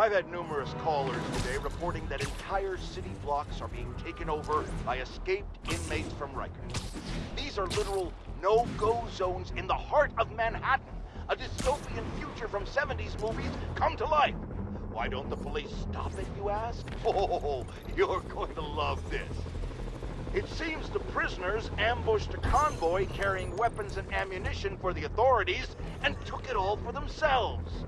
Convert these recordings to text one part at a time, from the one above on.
I've had numerous callers today reporting that entire city blocks are being taken over by escaped inmates from Rikers. These are literal no-go zones in the heart of Manhattan. A dystopian future from 70s movies come to life. Why don't the police stop it, you ask? Oh, you're going to love this. It seems the prisoners ambushed a convoy carrying weapons and ammunition for the authorities and took it all for themselves.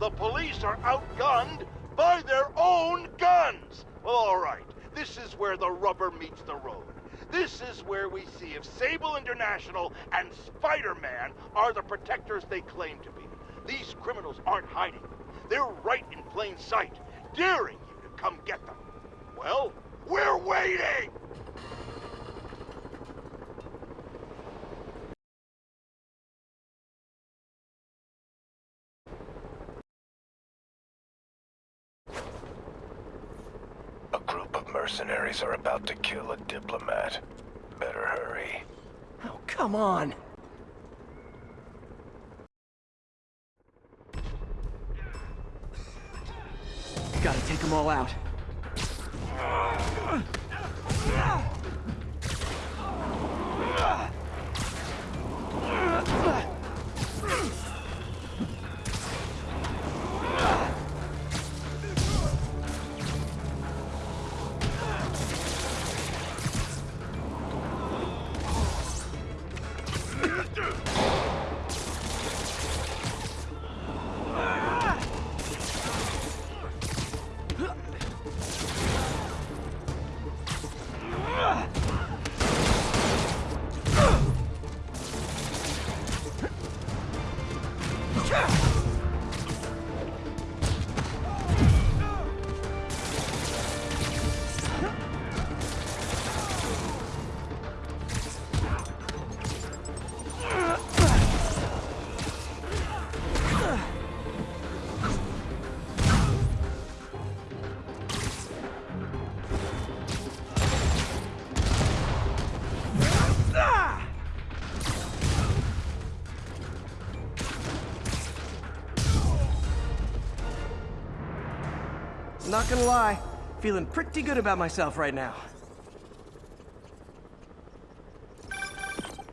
The police are outgunned by their own guns! Well, all right. This is where the rubber meets the road. This is where we see if Sable International and Spider-Man are the protectors they claim to be. These criminals aren't hiding. They're right in plain sight, daring you to come get them. Well, we're waiting! A group of mercenaries are about to kill a diplomat. Better hurry. Oh, come on! Gotta take them all out. Not gonna lie, feeling pretty good about myself right now.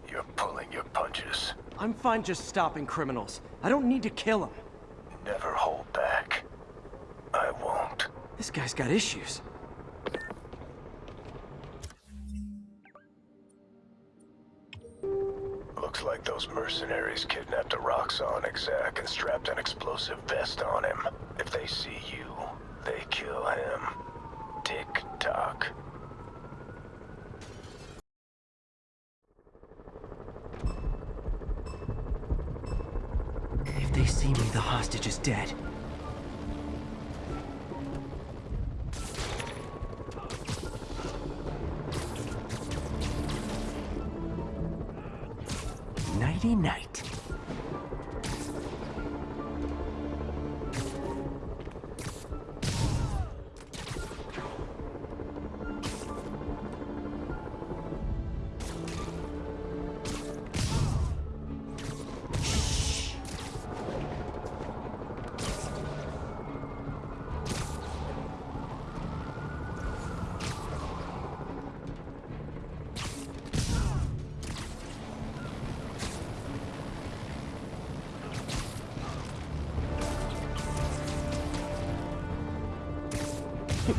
You're pulling your punches. I'm fine just stopping criminals. I don't need to kill them. Never hold back. I won't. This guy's got issues. Looks like those mercenaries kidnapped a Roxxon exec and strapped an explosive vest on him. If they see you, hostage is dead.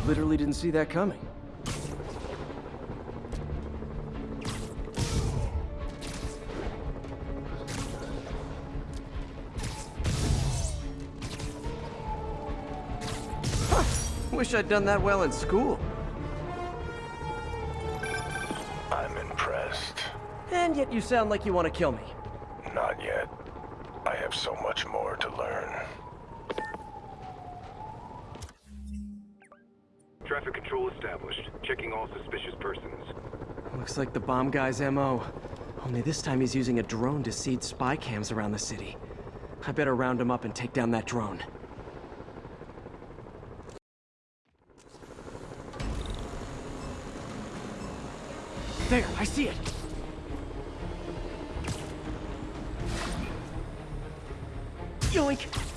Literally didn't see that coming. Huh. Wish I'd done that well in school. I'm impressed. And yet you sound like you want to kill me. Not yet. I have so much more to learn. Control established. Checking all suspicious persons. Looks like the bomb guy's MO. Only this time he's using a drone to seed spy cams around the city. I better round him up and take down that drone. There, I see it! Yoink!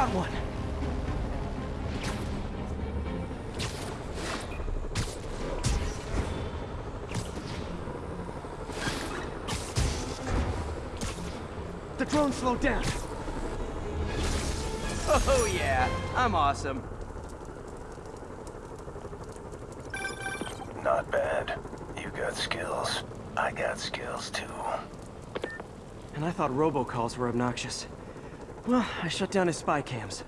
Got one! The drone slowed down. Oh yeah, I'm awesome. Not bad. You got skills. I got skills too. And I thought robocalls were obnoxious. Well, I shut down his spy cams.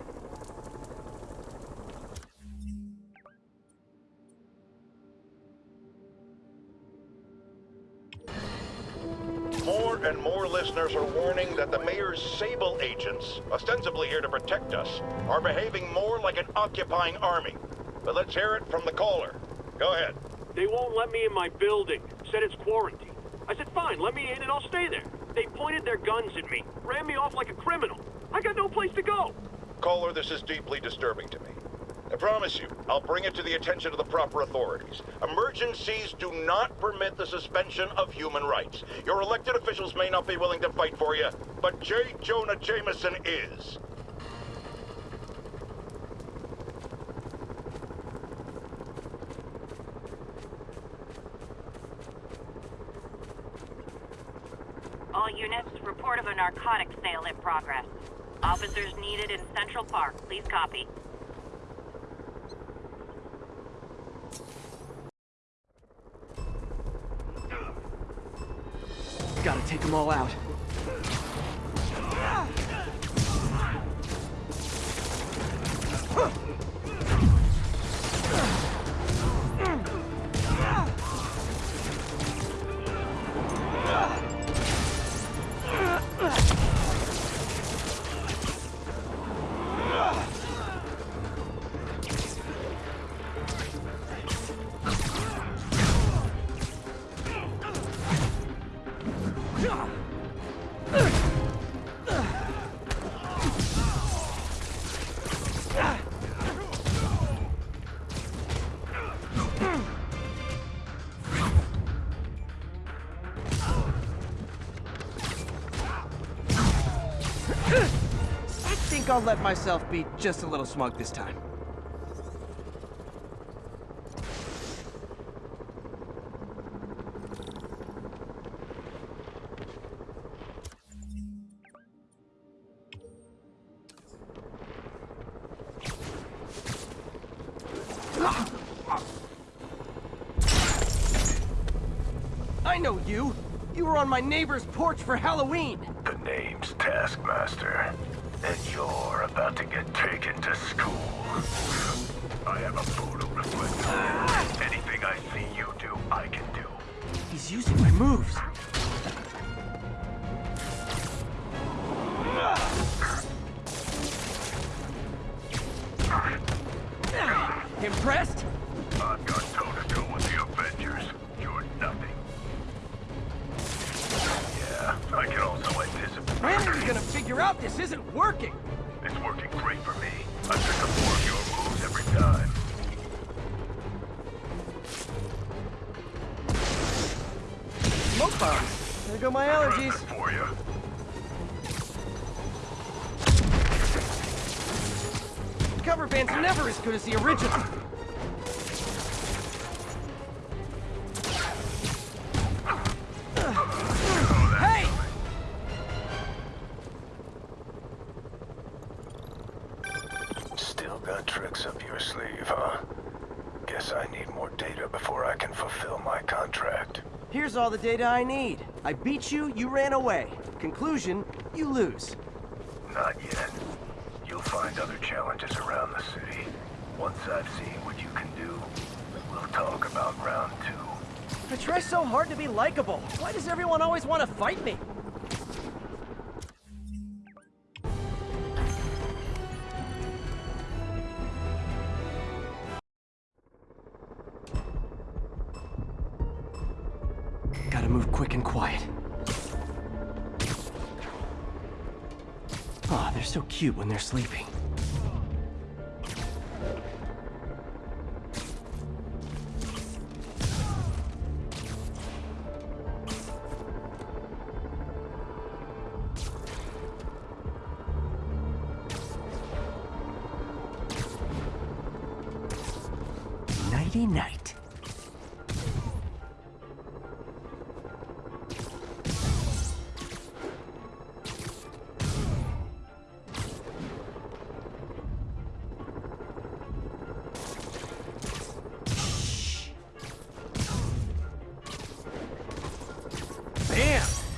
More and more listeners are warning that the mayor's Sable agents, ostensibly here to protect us, are behaving more like an occupying army. But let's hear it from the caller. Go ahead. They won't let me in my building. Said it's quarantine. I said, fine, let me in and I'll stay there. They pointed their guns at me, ran me off like a criminal. I got no place to go. Caller, this is deeply disturbing to me. I promise you, I'll bring it to the attention of the proper authorities. Emergencies do not permit the suspension of human rights. Your elected officials may not be willing to fight for you, but J. Jonah Jameson is. All units, report of a narcotics sale in progress. Officers needed in Central Park. Please copy. Gotta take them all out. Think I'll let myself be just a little smug this time. I know you! You were on my neighbor's porch for Halloween! The name's Taskmaster. And you're about to get taken to school. This isn't working? It's working great for me. I pick up more of your moves every time. Smoke bomb. There go my allergies. For you. Cover band's never as good as the original. Data I need. I beat you, you ran away. Conclusion, you lose. Not yet. You'll find other challenges around the city. Once I've seen what you can do, we'll talk about round two. I try so hard to be likable. Why does everyone always want to fight me? Cute when they're sleeping.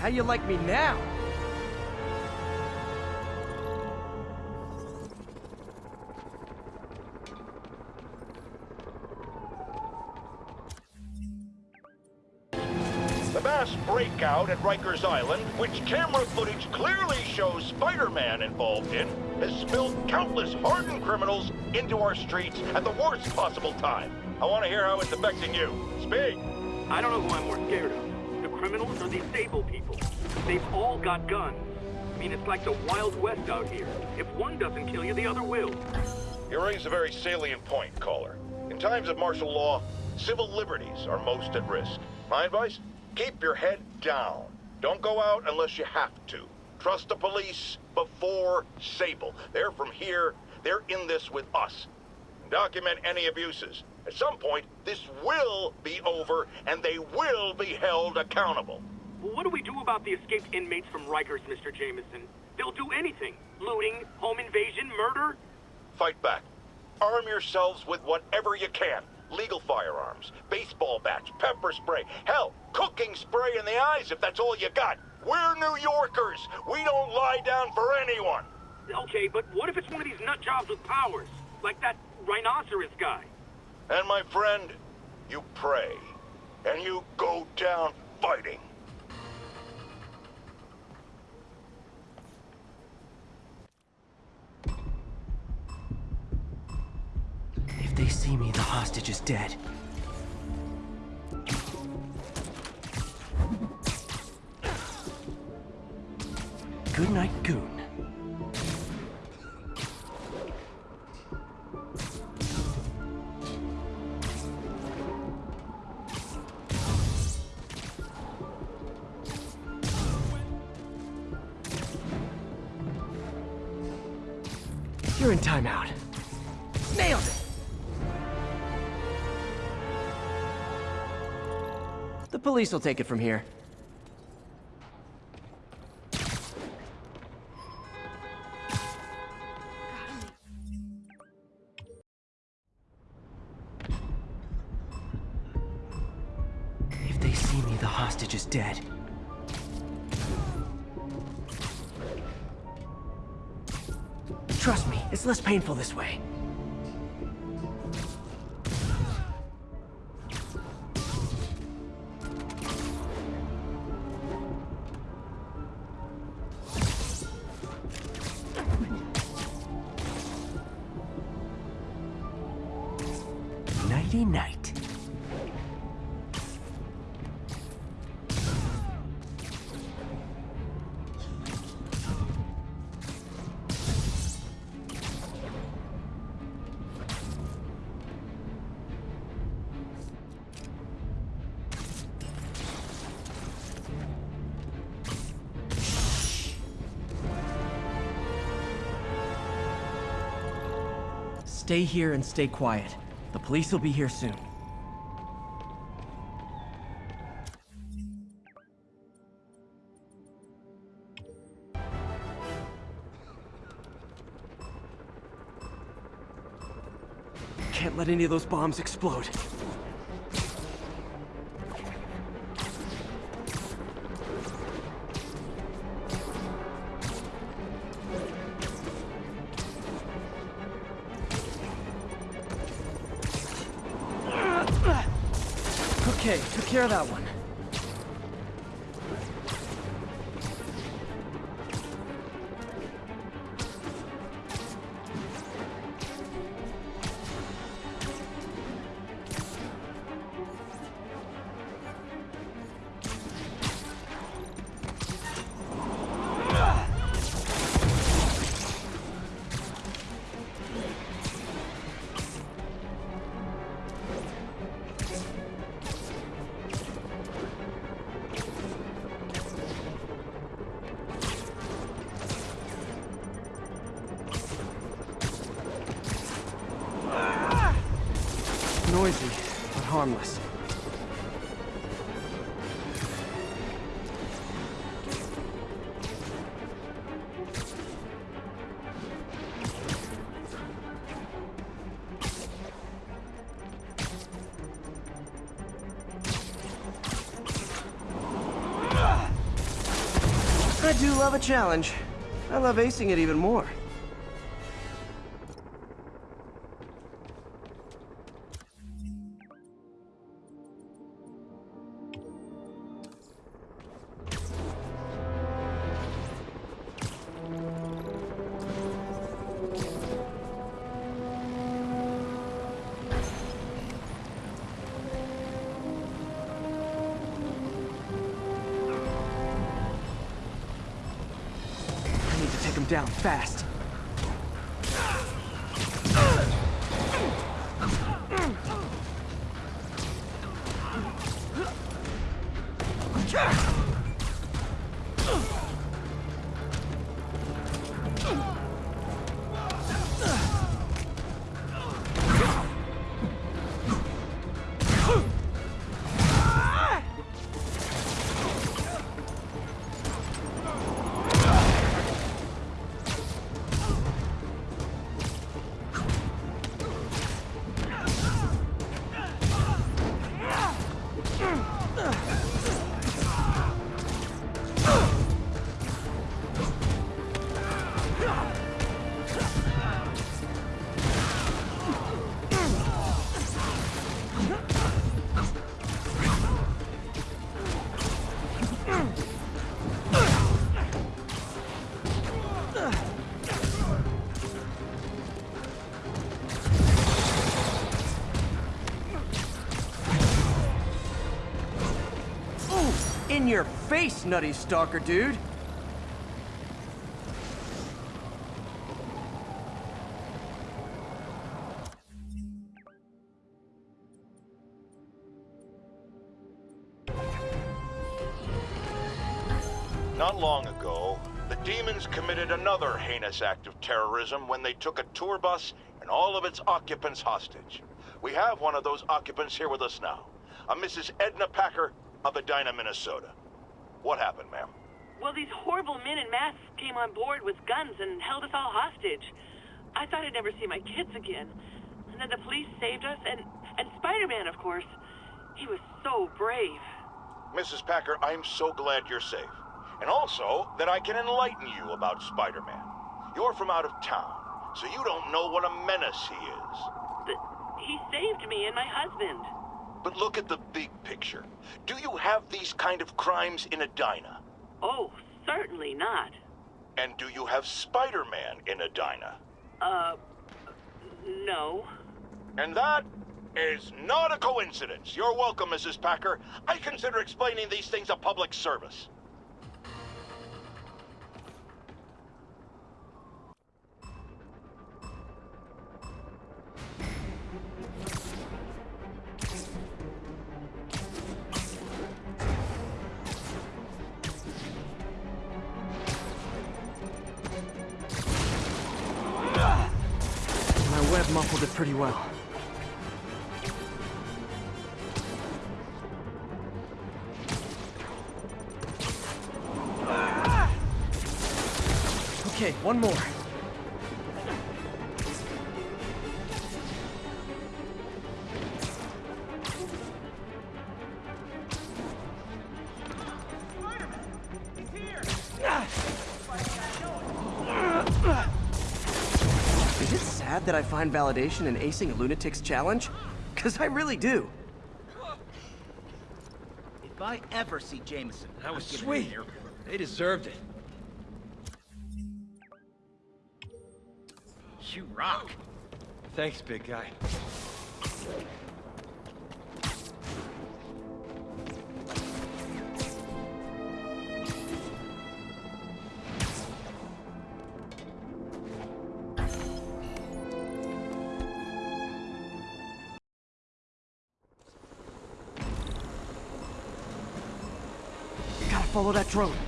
How you like me now? The mass breakout at Rikers Island, which camera footage clearly shows Spider-Man involved in, has spilled countless hardened criminals into our streets at the worst possible time. I want to hear how it's affecting you. Speak. I don't know who I'm more scared of. The criminals or these Sable people. They've all got guns. I mean, it's like the Wild West out here. If one doesn't kill you, the other will. You raise a very salient point, caller. In times of martial law, civil liberties are most at risk. My advice? Keep your head down. Don't go out unless you have to. Trust the police before Sable. They're from here. They're in this with us. Document any abuses. At some point, this will be over, and they will be held accountable. Well, what do we do about the escaped inmates from Rikers, Mr. Jameson? They'll do anything. Looting, home invasion, murder. Fight back. Arm yourselves with whatever you can. Legal firearms, baseball bats, pepper spray, hell, cooking spray in the eyes if that's all you got. We're New Yorkers. We don't lie down for anyone. Okay, but what if it's one of these nut jobs with powers? Like that rhinoceros guy. And my friend, you pray. And you go down fighting. They see me, the hostage is dead. Good night, Goon. You're in timeout. Police will take it from here. If they see me, the hostage is dead. Trust me, it's less painful this way. Night. Stay here and stay quiet. The police will be here soon. Can't let any of those bombs explode. Okay, took care of that one. I do love a challenge. I love acing it even more. Fast. Ooh, in your face, nutty stalker dude. Not long ago, the demons committed another heinous act of terrorism when they took a tour bus and all of its occupants hostage. We have one of those occupants here with us now, a Mrs. Edna Packer of Edina, Minnesota. What happened, ma'am? Well, these horrible men in masks came on board with guns and held us all hostage. I thought I'd never see my kids again. And then the police saved us, and, and Spider-Man, of course. He was so brave. Mrs. Packer, I'm so glad you're safe. And also that I can enlighten you about Spider-Man. You're from out of town, so you don't know what a menace he is. But he saved me and my husband. But look at the big picture. Do you have these kind of crimes in Edina? Oh, certainly not. And do you have Spider-Man in Edina? Uh, no. And that is not a coincidence. You're welcome, Mrs. Packer. I consider explaining these things a public service. It that I find validation in acing a lunatic's challenge? Because I really do. If I ever see Jameson, That was sweet. him an. They deserved it. You rock. Thanks, big guy. Follow that drone.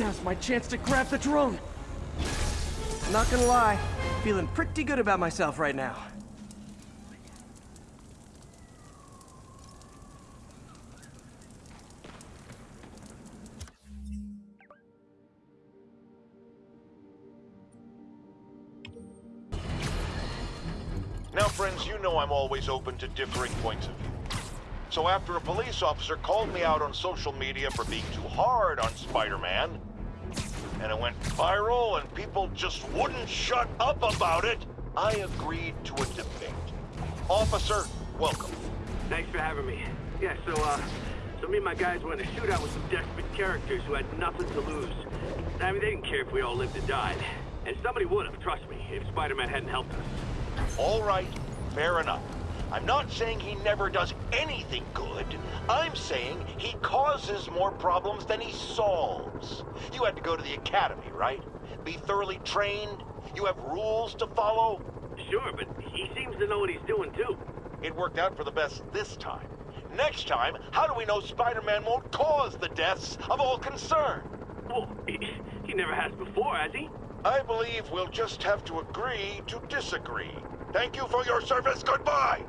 Now's my chance to grab the drone. Not gonna lie, feeling pretty good about myself right now. Now, friends, you know I'm always open to differing points of view. So after a police officer called me out on social media for being too hard on Spider-Man, and it went viral and people just wouldn't shut up about it, I agreed to a debate. Officer, welcome. Thanks for having me. Yeah, so, uh, so me and my guys were in a shootout with some desperate characters who had nothing to lose. I mean, they didn't care if we all lived or died. And somebody would have, trust me, if Spider-Man hadn't helped us. All right, fair enough. I'm not saying he never does anything good. I'm saying he causes more problems than he solves. You had to go to the academy, right? Be thoroughly trained? You have rules to follow? Sure, but he seems to know what he's doing, too. It worked out for the best this time. Next time, how do we know Spider-Man won't cause the deaths of all concerned? Well, he, he never has before, has he? I believe we'll just have to agree to disagree. Thank you for your service. Goodbye!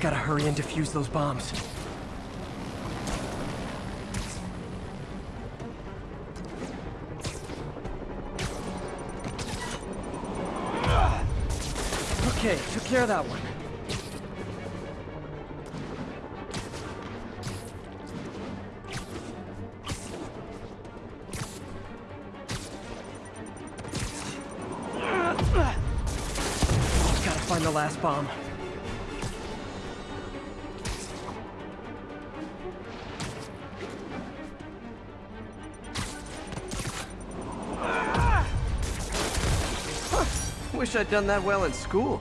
Gotta hurry and defuse those bombs. Okay, took care of that one. Gotta find the last bomb. Wish I'd done that well in school.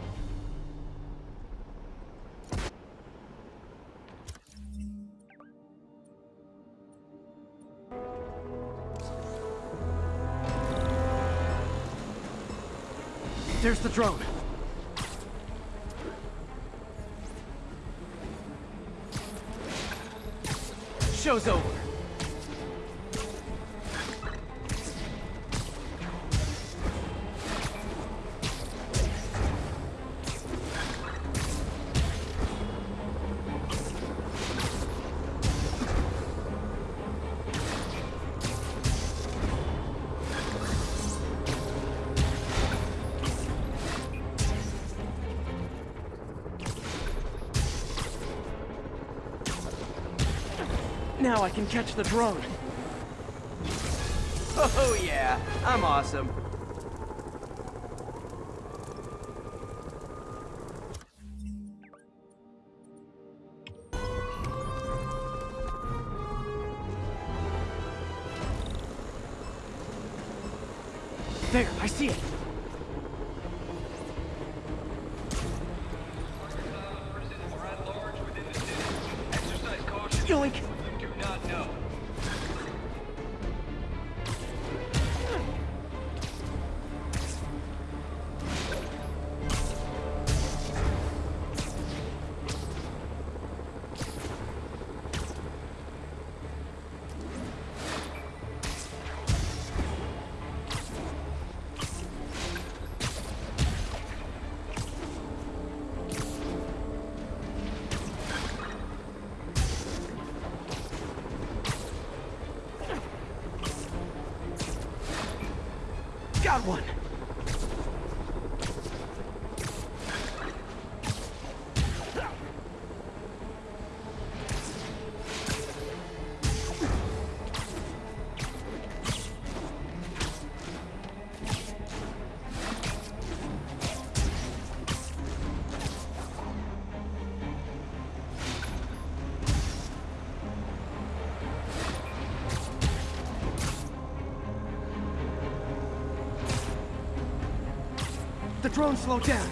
There's the drone. Show's over. Now I can catch the drone. Oh yeah, I'm awesome. Got one! The drone slow down.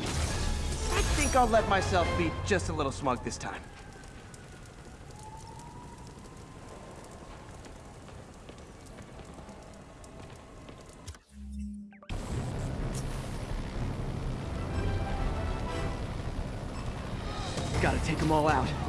I think I'll let myself be just a little smug this time. Gotta take them all out.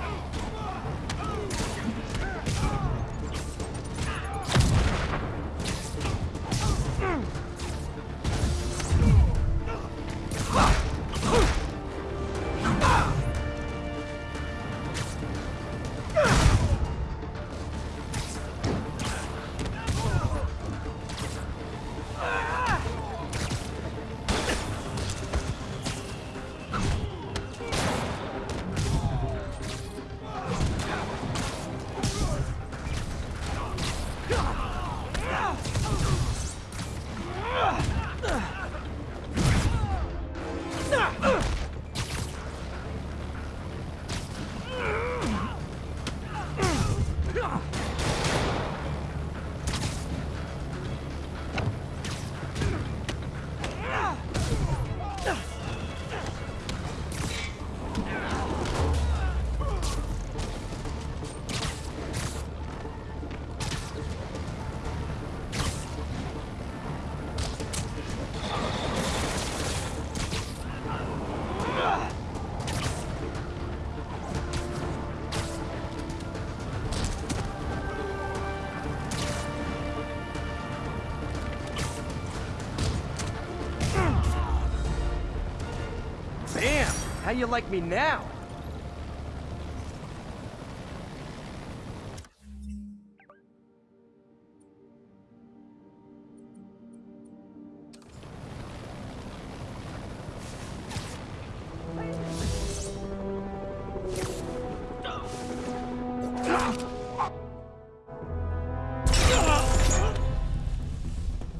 You like me now?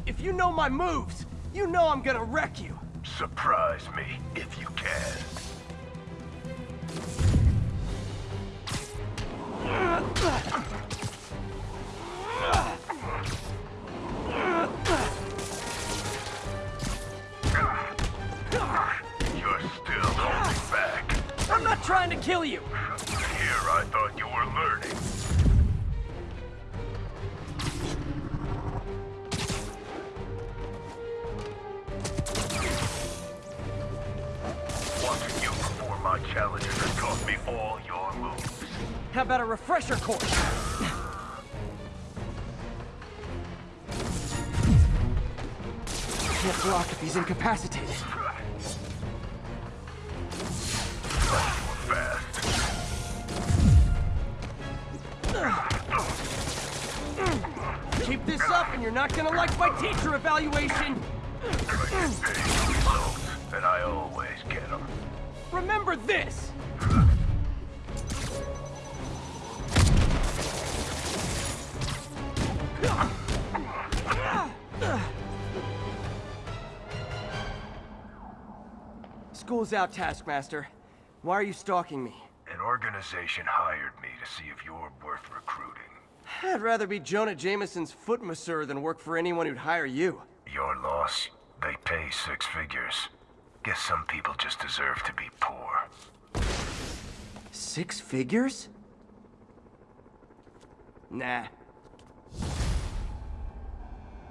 If you know my moves, you know I'm gonna wreck you. Surprise me, if you can. Ugh! Block if he's incapacitated. Keep this up and you're not gonna like my teacher evaluation. And I always get them. Remember this! School's out, Taskmaster. Why are you stalking me? An organization hired me to see if you're worth recruiting. I'd rather be Jonah Jameson's foot masseur than work for anyone who'd hire you. Your loss, they pay six figures. Guess some people just deserve to be poor. Six figures? Nah,